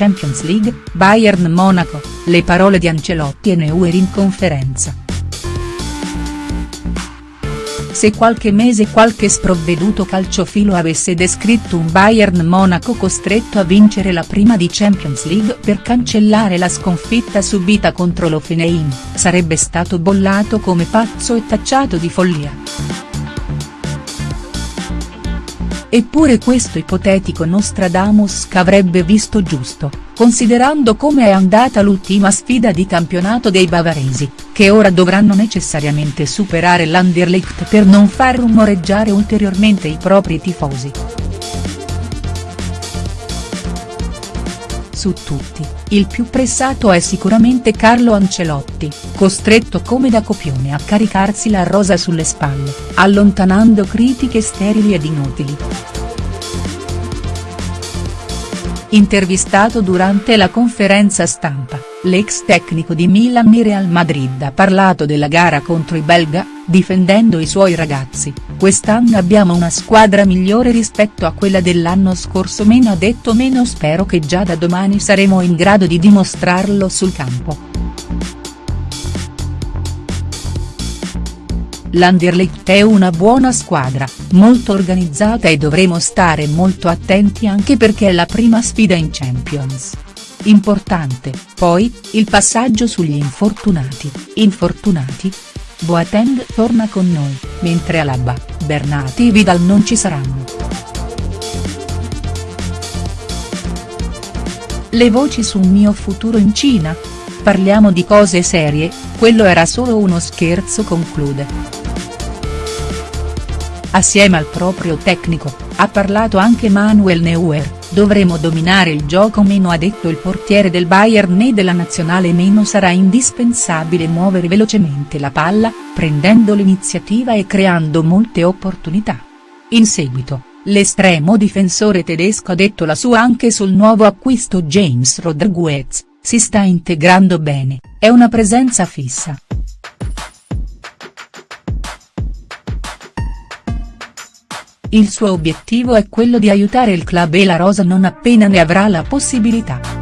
Champions League, Bayern Monaco, le parole di Ancelotti e Neuer in conferenza. Se qualche mese qualche sprovveduto calciofilo avesse descritto un Bayern Monaco costretto a vincere la prima di Champions League per cancellare la sconfitta subita contro l'Ofeneim, sarebbe stato bollato come pazzo e tacciato di follia. Eppure questo ipotetico Nostradamus avrebbe visto giusto, considerando come è andata l'ultima sfida di campionato dei bavaresi, che ora dovranno necessariamente superare l'Anderlecht per non far rumoreggiare ulteriormente i propri tifosi. Su tutti, il più pressato è sicuramente Carlo Ancelotti, costretto come da copione a caricarsi la rosa sulle spalle, allontanando critiche sterili ed inutili. Intervistato durante la conferenza stampa, l'ex tecnico di Milan e Real Madrid ha parlato della gara contro i belga, difendendo i suoi ragazzi, quest'anno abbiamo una squadra migliore rispetto a quella dell'anno scorso meno ha detto meno spero che già da domani saremo in grado di dimostrarlo sul campo. L'Anderlecht è una buona squadra, molto organizzata e dovremo stare molto attenti anche perché è la prima sfida in Champions. Importante, poi, il passaggio sugli infortunati, infortunati? Boateng torna con noi, mentre Alaba, Bernati e Vidal non ci saranno. Le voci sul mio futuro in Cina? Parliamo di cose serie, quello era solo uno scherzo conclude. Assieme al proprio tecnico, ha parlato anche Manuel Neuer, dovremo dominare il gioco meno ha detto il portiere del Bayern né della nazionale meno sarà indispensabile muovere velocemente la palla, prendendo l'iniziativa e creando molte opportunità. In seguito, l'estremo difensore tedesco ha detto la sua anche sul nuovo acquisto James Rodriguez, si sta integrando bene, è una presenza fissa. Il suo obiettivo è quello di aiutare il club e la rosa non appena ne avrà la possibilità.